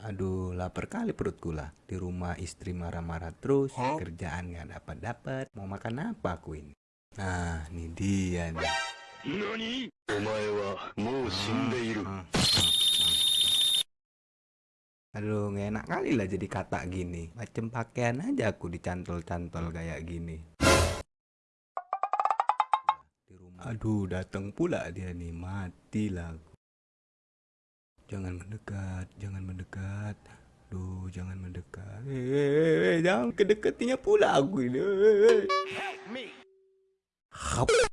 Aduh, lapar kali perut gula. Di rumah istri marah-marah terus, kerjaan nggak dapat-dapat. Mau makan apa aku ini? Nah, ini dia nih. Nani? Omae wa mou ah, shindeiru. Ah, ah, Aduh, gak enak kali lah jadi kata gini. Macam pakaian aja aku dicantol-cantol kayak gini. Aduh, datang pula dia nih. Matilah aku. Jangan mendekat, jangan mendekat. Jangan mendekat. Eh, eh, eh, eh, jangan kedekatinya pula aku ini. Eh, eh. Hap.